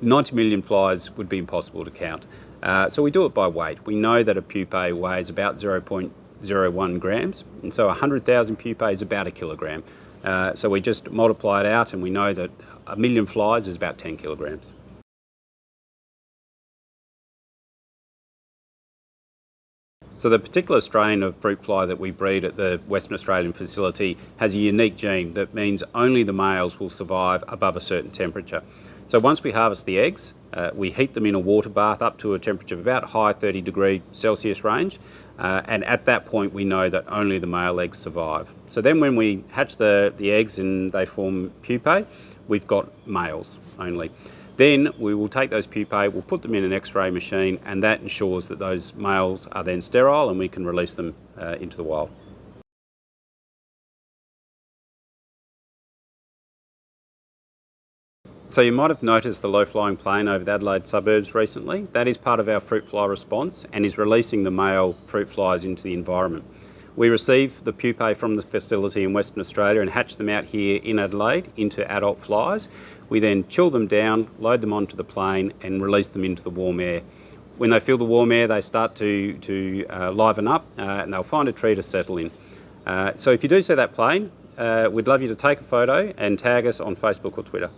90 million flies would be impossible to count. Uh, so we do it by weight. We know that a pupae weighs about 0.01 grams, and so 100,000 pupae is about a kilogram. Uh, so we just multiply it out and we know that a million flies is about 10 kilograms. So the particular strain of fruit fly that we breed at the Western Australian facility has a unique gene that means only the males will survive above a certain temperature. So once we harvest the eggs, uh, we heat them in a water bath up to a temperature of about high 30 degree Celsius range. Uh, and at that point we know that only the male eggs survive. So then when we hatch the, the eggs and they form pupae, we've got males only. Then we will take those pupae, we'll put them in an x-ray machine and that ensures that those males are then sterile and we can release them uh, into the wild. So you might have noticed the low-flying plane over the Adelaide suburbs recently. That is part of our fruit fly response and is releasing the male fruit flies into the environment. We receive the pupae from the facility in Western Australia and hatch them out here in Adelaide into adult flies. We then chill them down, load them onto the plane and release them into the warm air. When they feel the warm air, they start to, to uh, liven up uh, and they'll find a tree to settle in. Uh, so if you do see that plane, uh, we'd love you to take a photo and tag us on Facebook or Twitter.